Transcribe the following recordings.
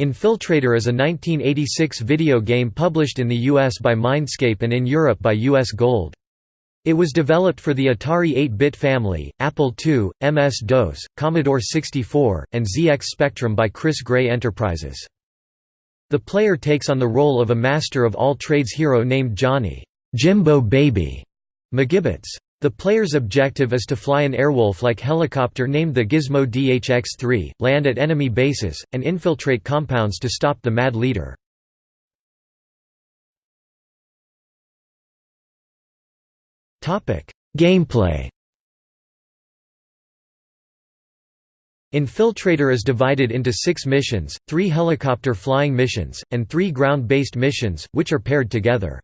Infiltrator is a 1986 video game published in the US by Mindscape and in Europe by US Gold. It was developed for the Atari 8-bit family, Apple II, MS-DOS, Commodore 64, and ZX Spectrum by Chris Gray Enterprises. The player takes on the role of a master of all trades hero named Johnny Jimbo Baby McGibbits. The player's objective is to fly an Airwolf-like helicopter named the Gizmo DHX-3, land at enemy bases, and infiltrate compounds to stop the Mad Leader. Gameplay Infiltrator is divided into six missions, three helicopter flying missions, and three ground-based missions, which are paired together.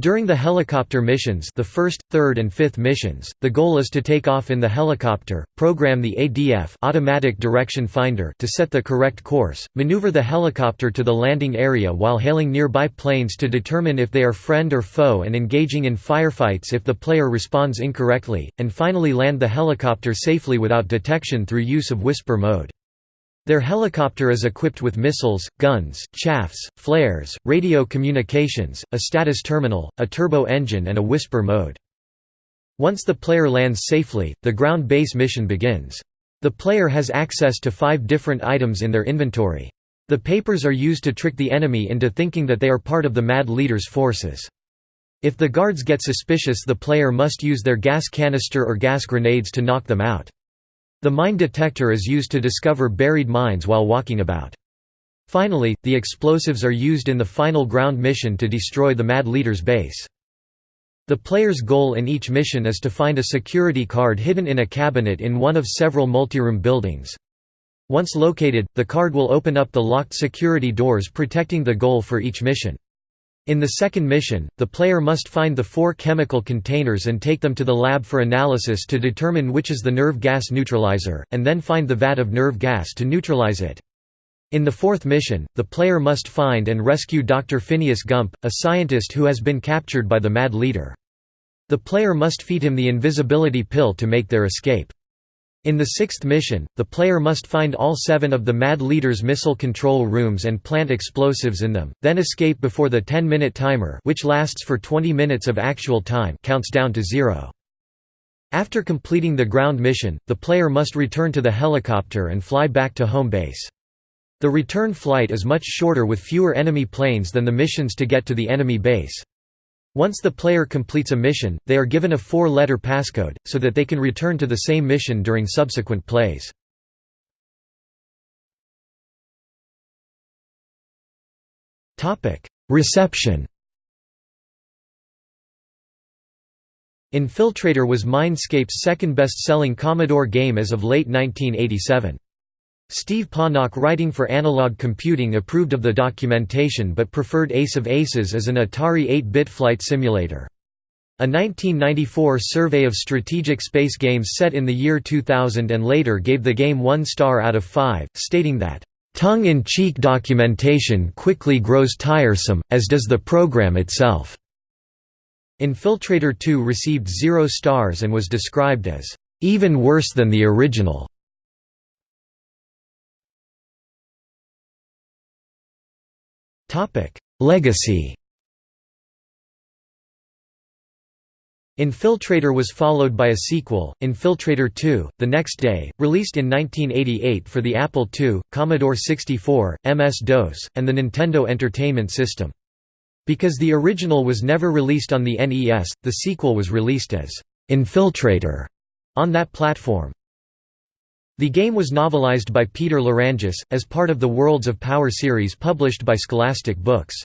During the helicopter missions the first, third and fifth missions, the goal is to take off in the helicopter, program the ADF automatic direction finder to set the correct course, maneuver the helicopter to the landing area while hailing nearby planes to determine if they are friend or foe and engaging in firefights if the player responds incorrectly, and finally land the helicopter safely without detection through use of whisper mode. Their helicopter is equipped with missiles, guns, chaffs, flares, radio communications, a status terminal, a turbo engine and a whisper mode. Once the player lands safely, the ground base mission begins. The player has access to five different items in their inventory. The papers are used to trick the enemy into thinking that they are part of the Mad Leader's forces. If the guards get suspicious the player must use their gas canister or gas grenades to knock them out. The mine detector is used to discover buried mines while walking about. Finally, the explosives are used in the final ground mission to destroy the Mad Leader's base. The player's goal in each mission is to find a security card hidden in a cabinet in one of several multiroom buildings. Once located, the card will open up the locked security doors protecting the goal for each mission. In the second mission, the player must find the four chemical containers and take them to the lab for analysis to determine which is the nerve gas neutralizer, and then find the vat of nerve gas to neutralize it. In the fourth mission, the player must find and rescue Dr. Phineas Gump, a scientist who has been captured by the Mad Leader. The player must feed him the invisibility pill to make their escape. In the sixth mission, the player must find all seven of the Mad Leader's missile control rooms and plant explosives in them, then escape before the 10-minute timer which lasts for 20 minutes of actual time counts down to zero. After completing the ground mission, the player must return to the helicopter and fly back to home base. The return flight is much shorter with fewer enemy planes than the missions to get to the enemy base. Once the player completes a mission, they are given a four-letter passcode, so that they can return to the same mission during subsequent plays. Reception Infiltrator was Mindscape's second best-selling Commodore game as of late 1987. Steve Panak writing for Analog Computing approved of the documentation but preferred Ace of Aces as an Atari 8-bit flight simulator. A 1994 survey of strategic space games set in the year 2000 and later gave the game one star out of five, stating that, "...tongue-in-cheek documentation quickly grows tiresome, as does the program itself." Infiltrator 2 received zero stars and was described as, "...even worse than the original." Topic: Legacy. Infiltrator was followed by a sequel, Infiltrator 2, the next day, released in 1988 for the Apple II, Commodore 64, MS-DOS, and the Nintendo Entertainment System. Because the original was never released on the NES, the sequel was released as Infiltrator on that platform. The game was novelized by Peter Lerangis, as part of the Worlds of Power series published by Scholastic Books.